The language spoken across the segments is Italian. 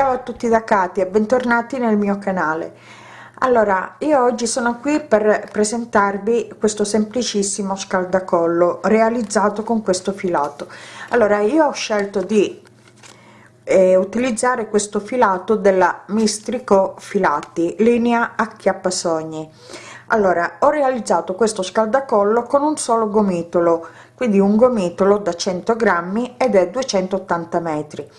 ciao a tutti da Katia bentornati nel mio canale. Allora io oggi sono qui per presentarvi questo semplicissimo scaldacollo realizzato con questo filato. Allora io ho scelto di eh, utilizzare questo filato della mistrico filati linea acchiappasogni allora ho realizzato questo scaldacollo con un solo gomitolo quindi un gomitolo da 100 grammi ed è 280 metri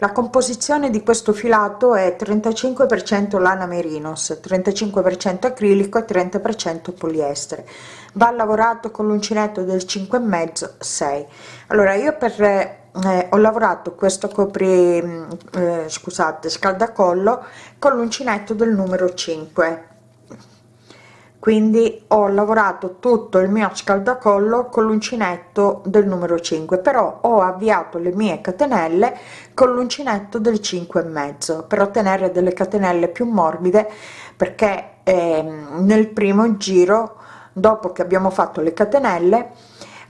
la composizione di questo filato è 35 per cento lana merinos 35 per cento acrilico e 30 per cento poliestere. Va lavorato con l'uncinetto del 5 e mezzo 6 allora io per eh, ho lavorato questo copri eh, scusate scaldacollo con l'uncinetto del numero 5 quindi ho lavorato tutto il mio scaldacollo con l'uncinetto del numero 5 però ho avviato le mie catenelle con l'uncinetto del 5 e mezzo per ottenere delle catenelle più morbide perché eh, nel primo giro dopo che abbiamo fatto le catenelle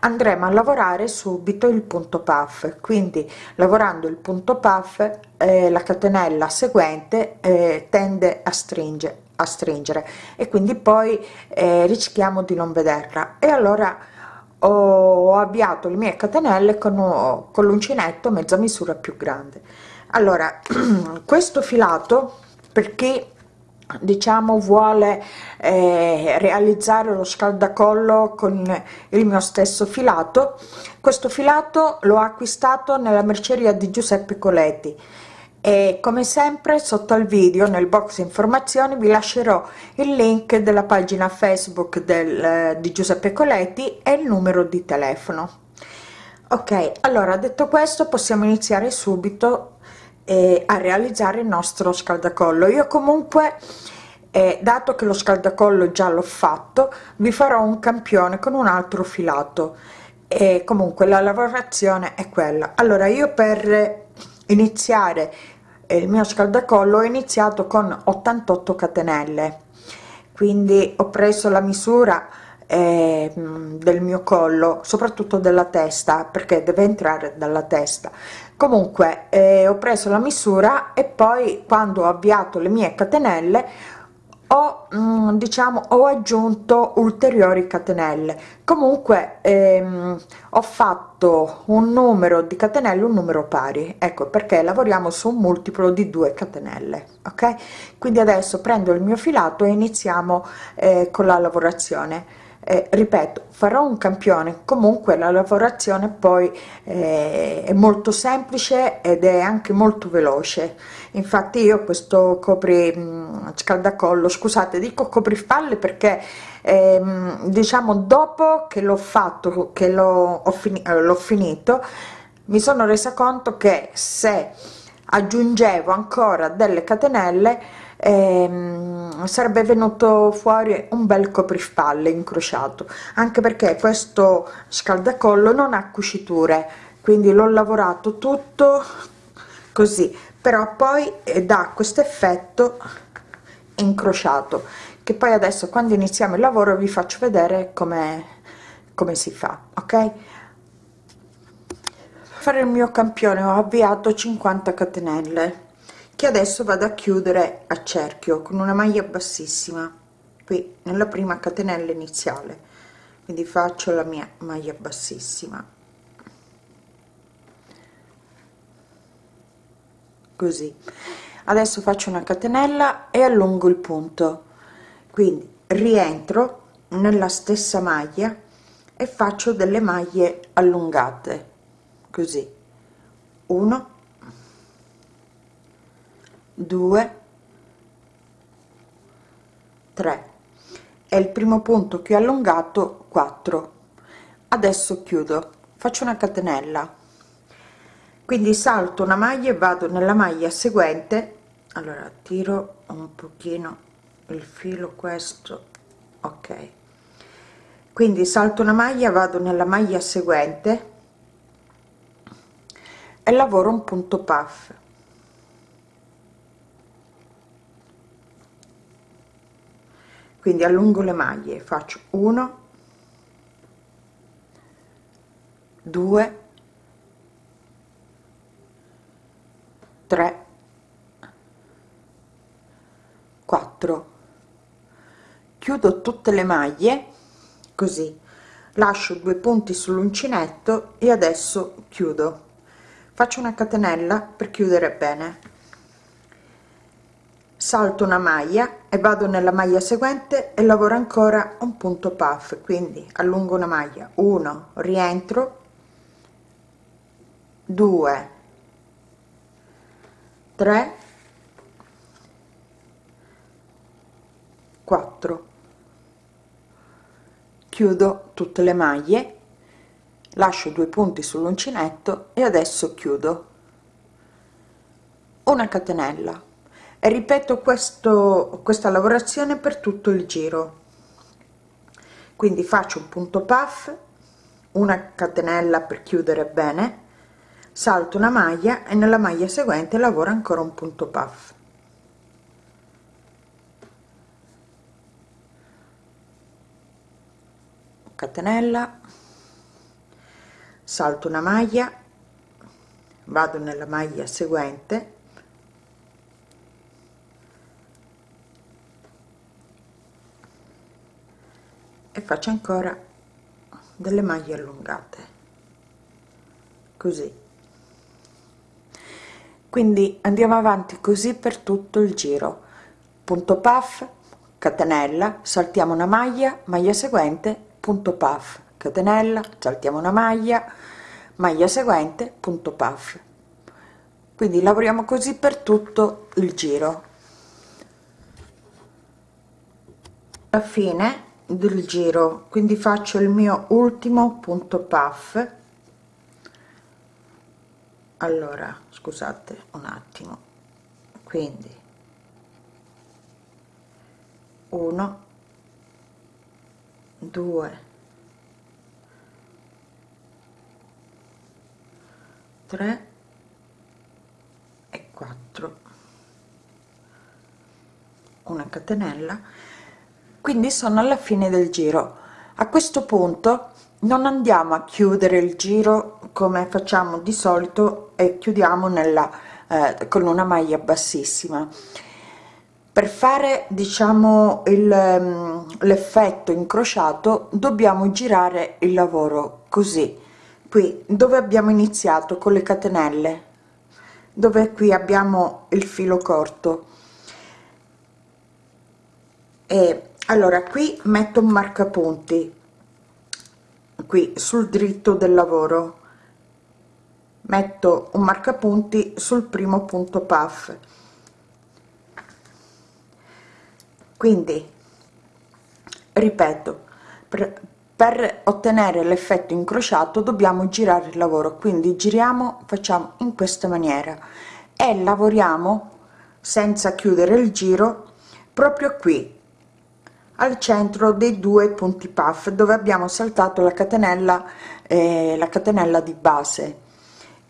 andremo a lavorare subito il punto puff. Quindi lavorando il punto puff eh, la catenella seguente eh, tende a stringere a stringere. E quindi poi eh, rischiamo di non vederla. E allora ho avviato le mie catenelle con, con l'uncinetto mezza misura più grande. Allora questo filato perché diciamo vuole eh, realizzare lo scaldacollo con il mio stesso filato questo filato l'ho acquistato nella merceria di Giuseppe Coletti e come sempre sotto al video nel box informazioni vi lascerò il link della pagina facebook del, eh, di giuseppe coletti e il numero di telefono. Ok allora detto questo possiamo iniziare subito eh, a realizzare il nostro scaldacollo. Io comunque eh, dato che lo scaldacollo già l'ho fatto vi farò un campione con un altro filato. E comunque la lavorazione è quella. Allora io per iniziare il mio scaldacollo ho iniziato con 88 catenelle. Quindi ho preso la misura eh, del mio collo soprattutto della testa perché deve entrare dalla testa. Comunque eh, ho preso la misura e poi quando ho avviato le mie catenelle ho mm, diciamo ho aggiunto ulteriori catenelle. Comunque ehm, ho fatto un numero di catenelle un numero pari ecco perché lavoriamo su un multiplo di 2 catenelle ok? Quindi adesso prendo il mio filato e iniziamo eh, con la lavorazione. Eh, ripeto farò un campione. Comunque la lavorazione poi eh, è molto semplice ed è anche molto veloce infatti io questo copri mh, scaldacollo scusate dico coprifalle perché ehm, diciamo dopo che l'ho fatto che l'ho fini, eh, finito mi sono resa conto che se aggiungevo ancora delle catenelle ehm, sarebbe venuto fuori un bel coprifalle incrociato. Anche perché questo scaldacollo non ha cuciture quindi l'ho lavorato tutto così però poi eh, dà questo effetto incrociato che poi adesso quando iniziamo il lavoro vi faccio vedere come come si fa ok? Fare il mio campione ho avviato 50 catenelle che adesso vado a chiudere a cerchio con una maglia bassissima qui nella prima catenella iniziale. Quindi faccio la mia maglia bassissima così. Adesso faccio una catenella e allungo il punto. Quindi rientro nella stessa maglia e faccio delle maglie allungate così. 1 2 3 è il primo punto che ho allungato 4 adesso chiudo. Faccio una catenella quindi salto una maglia e vado nella maglia seguente. Allora tiro un pochino il filo questo ok. Quindi salto una maglia vado nella maglia seguente e lavoro un punto puff. Quindi allungo le maglie faccio 1 2 3 4 chiudo tutte le maglie così. Lascio due punti sull'uncinetto e adesso chiudo. Faccio una catenella per chiudere bene. Salto una maglia e vado nella maglia seguente e lavoro ancora un punto puff. Quindi allungo una maglia. 1 rientro. 2 3 4 chiudo tutte le maglie lascio due punti sull'uncinetto e adesso chiudo. Una catenella. E ripeto questo questa lavorazione per tutto il giro. Quindi faccio un punto puff una catenella per chiudere bene salto una maglia e nella maglia seguente lavoro ancora un punto puff. Catenella. Salto una maglia. Vado nella maglia seguente. E faccio ancora delle maglie allungate. Così quindi andiamo avanti così per tutto il giro. Punto puff catenella saltiamo una maglia maglia seguente punto puff catenella saltiamo una maglia maglia seguente punto puff. Quindi lavoriamo così per tutto il giro. Alla fine del giro quindi faccio il mio ultimo punto puff allora scusate un attimo. Quindi 1 2 3 e 4 una catenella. Quindi sono alla fine del giro. A questo punto non andiamo a chiudere il giro come facciamo di solito e chiudiamo nella eh, con una maglia bassissima. Per fare diciamo mm, l'effetto incrociato dobbiamo girare il lavoro così. Qui dove abbiamo iniziato? Con le catenelle. Dove qui abbiamo il filo corto. E allora qui metto un marcapunti. Qui sul dritto del lavoro metto un marcapunti sul primo punto puff. Quindi ripeto per, per ottenere l'effetto incrociato dobbiamo girare il lavoro. Quindi giriamo facciamo in questa maniera e lavoriamo senza chiudere il giro proprio qui al centro dei due punti puff dove abbiamo saltato la catenella eh, la catenella di base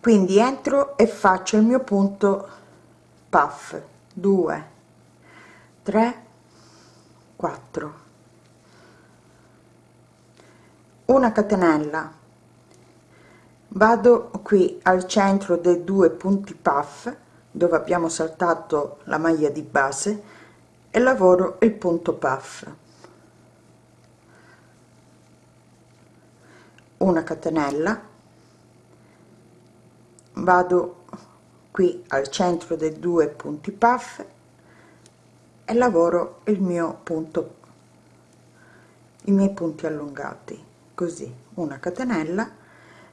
quindi entro e faccio il mio punto. Puff. 2 3 4 una catenella. Vado qui al centro dei due punti puff dove abbiamo saltato la maglia di base e lavoro il punto puff. Una catenella vado qui al centro dei due punti puff e lavoro il mio punto i miei punti allungati così una catenella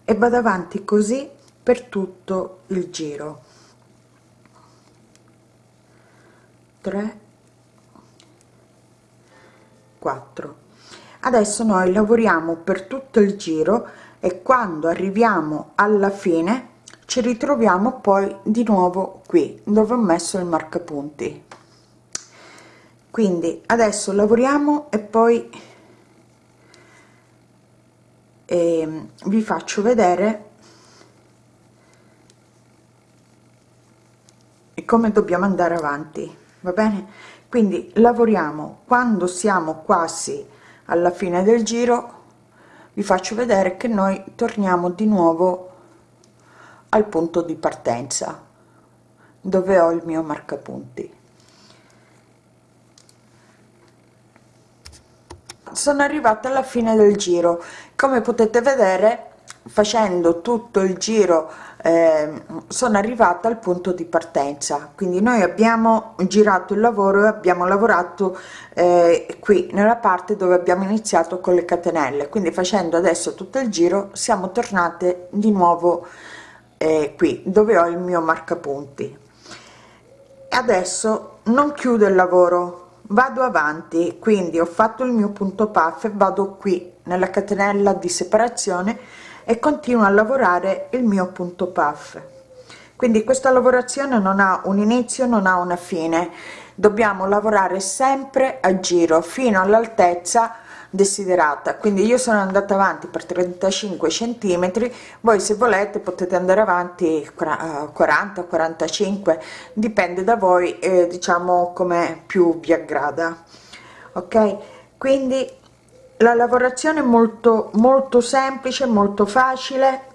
e vado avanti così per tutto il giro. 3 4 adesso noi lavoriamo per tutto il giro e quando arriviamo alla fine ci ritroviamo poi di nuovo qui dove ho messo il marcapunti. Quindi adesso lavoriamo e poi eh, vi faccio vedere come dobbiamo andare avanti va bene? Quindi lavoriamo. Quando siamo quasi alla fine del giro vi faccio vedere che noi torniamo di nuovo al punto di partenza dove ho il mio marcapunti. Sono arrivata alla fine del giro. Come potete vedere facendo tutto il giro eh, sono arrivata al punto di partenza. Quindi noi abbiamo girato il lavoro e abbiamo lavorato eh, qui nella parte dove abbiamo iniziato con le catenelle. Quindi facendo adesso tutto il giro siamo tornate di nuovo eh, qui dove ho il mio marcapunti. Adesso non chiudo il lavoro vado avanti quindi ho fatto il mio punto puff vado qui nella catenella di separazione e continuo a lavorare il mio punto puff. Quindi questa lavorazione non ha un inizio non ha una fine. Dobbiamo lavorare sempre a giro fino all'altezza desiderata. Quindi io sono andata avanti per 35 centimetri voi se volete potete andare avanti 40 45 dipende da voi eh, diciamo come più vi aggrada ok? Quindi la lavorazione è molto molto semplice molto facile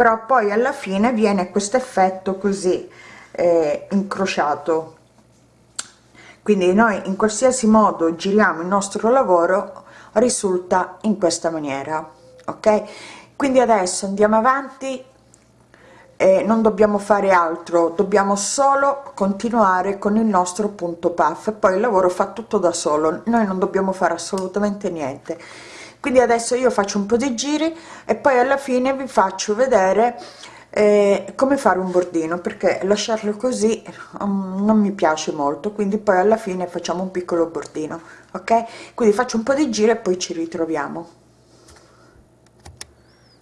però poi alla fine viene questo effetto così eh, incrociato. Quindi noi in qualsiasi modo giriamo il nostro lavoro risulta in questa maniera ok? Quindi adesso andiamo avanti e non dobbiamo fare altro dobbiamo solo continuare con il nostro punto puff poi il lavoro fa tutto da solo noi non dobbiamo fare assolutamente niente. Quindi adesso io faccio un po di giri e poi alla fine vi faccio vedere eh, come fare un bordino? Perché lasciarlo così um, non mi piace molto quindi poi alla fine facciamo un piccolo bordino ok? Quindi faccio un po di giri e poi ci ritroviamo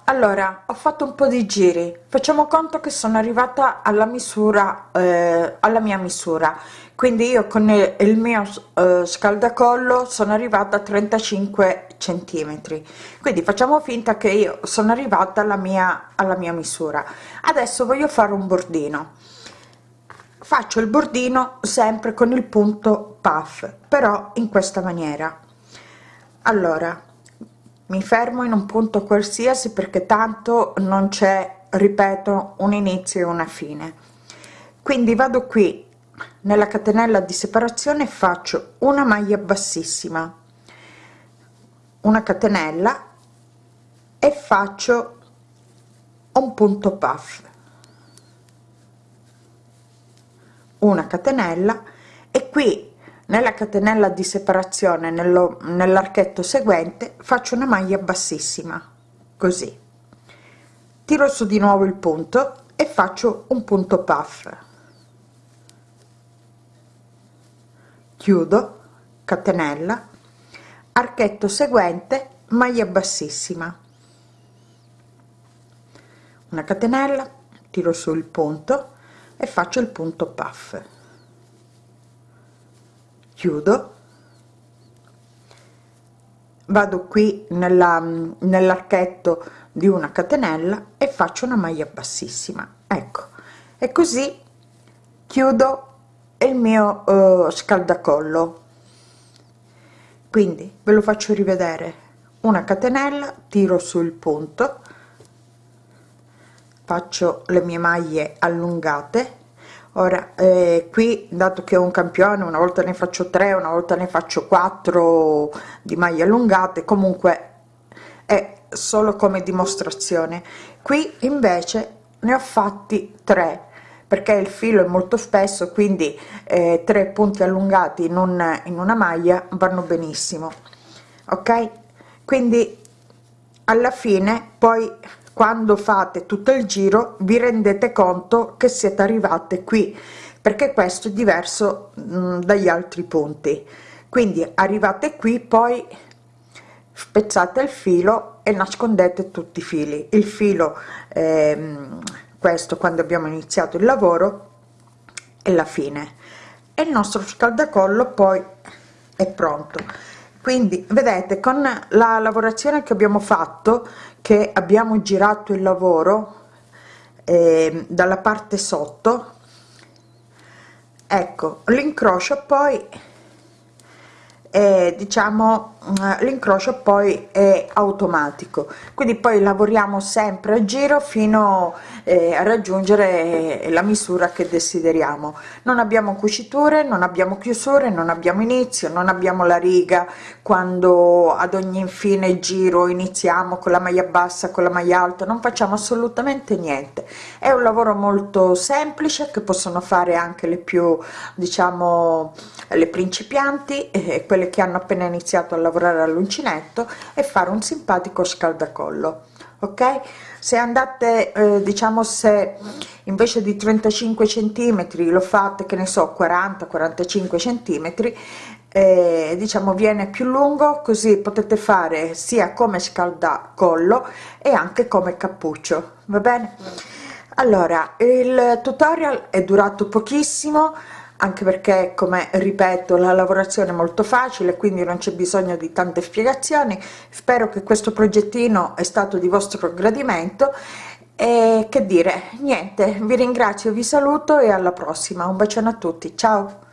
allora ho fatto un po di giri. Facciamo conto che sono arrivata alla misura eh, alla mia misura. Quindi io con il mio eh, scaldacollo sono arrivata a 35 centimetri. Quindi facciamo finta che io sono arrivata alla mia alla mia misura. Adesso voglio fare un bordino. Faccio il bordino sempre con il punto puff però in questa maniera. Allora mi fermo in un punto qualsiasi perché tanto non c'è ripeto un inizio e una fine. Quindi vado qui nella catenella di separazione faccio una maglia bassissima una catenella e faccio un punto puff. Una catenella e qui nella catenella di separazione nell'archetto seguente faccio una maglia bassissima così. Tiro su di nuovo il punto e faccio un punto puff. Chiudo catenella archetto seguente maglia bassissima. Una catenella tiro su il punto e faccio il punto puff chiudo. Vado qui nella nell'archetto di una catenella e faccio una maglia bassissima. Ecco. E così chiudo il mio uh, scaldacollo. Quindi ve lo faccio rivedere. Una catenella tiro sul punto. Faccio le mie maglie allungate ora eh, qui dato che ho un campione una volta ne faccio tre una volta ne faccio quattro di maglie allungate comunque è solo come dimostrazione. Qui invece ne ho fatti tre perché il filo è molto spesso quindi eh, tre punti allungati in, un, in una maglia vanno benissimo ok? Quindi alla fine poi quando fate tutto il giro vi rendete conto che siete arrivate qui perché questo è diverso mh, mm, dagli altri punti quindi arrivate qui poi spezzate il filo e nascondete tutti i fili. Il filo ehm, questo quando abbiamo iniziato il lavoro e la fine. E il nostro scaldacollo poi è pronto quindi vedete con la lavorazione che abbiamo fatto che abbiamo girato il lavoro eh, dalla parte sotto ecco l'incrocio poi e diciamo l'incrocio poi è automatico. Quindi poi lavoriamo sempre a giro fino eh, a raggiungere la misura che desideriamo. Non abbiamo cuciture non abbiamo chiusure non abbiamo inizio non abbiamo la riga. Quando ad ogni infine giro iniziamo con la maglia bassa con la maglia alta non facciamo assolutamente niente. È un lavoro molto semplice che possono fare anche le più diciamo le principianti e quelle che hanno appena iniziato a lavorare all'uncinetto e fare un simpatico scaldacollo ok? Se andate eh, diciamo se invece di 35 centimetri lo fate che ne so 40 45 centimetri eh, diciamo viene più lungo così potete fare sia come scaldacollo e anche come cappuccio va bene? Allora il tutorial è durato pochissimo anche perché come ripeto la lavorazione è molto facile quindi non c'è bisogno di tante spiegazioni. Spero che questo progettino è stato di vostro gradimento. E che dire niente vi ringrazio vi saluto e alla prossima. Un bacione a tutti ciao